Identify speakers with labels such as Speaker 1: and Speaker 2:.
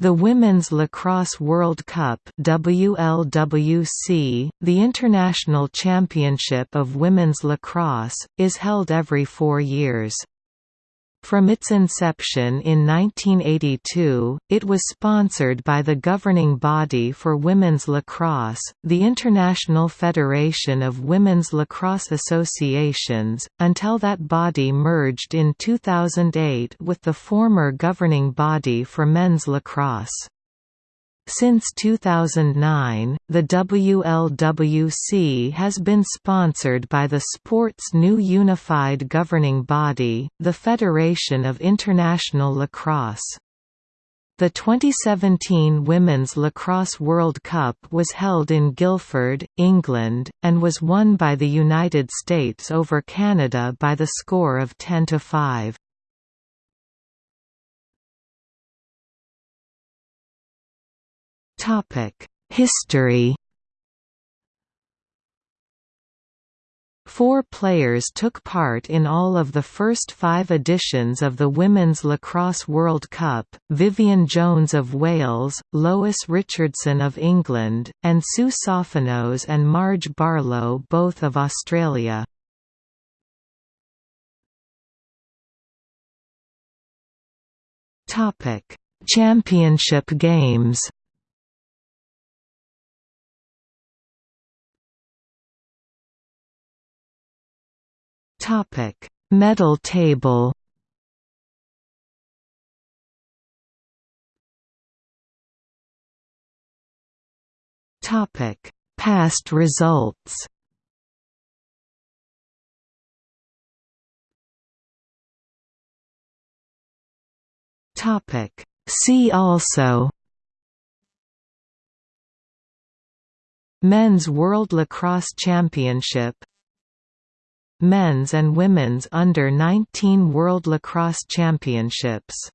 Speaker 1: The Women's Lacrosse World Cup WLWC, the international championship of women's lacrosse, is held every four years. From its inception in 1982, it was sponsored by the governing body for women's lacrosse, the International Federation of Women's Lacrosse Associations, until that body merged in 2008 with the former governing body for men's lacrosse. Since 2009, the WLWC has been sponsored by the sport's new unified governing body, the Federation of International Lacrosse. The 2017 Women's Lacrosse World Cup was held in Guildford, England, and was won by the United States over Canada by the score of 10 History Four players took part in all of the first five editions of the Women's Lacrosse World Cup, Vivian Jones of Wales, Lois Richardson of England, and Sue Sophanos and Marge Barlow both of Australia. Championship games Topic: Medal table. Topic: Past results. Topic: See also Men's World Lacrosse Championship Men's and Women's Under-19 World Lacrosse Championships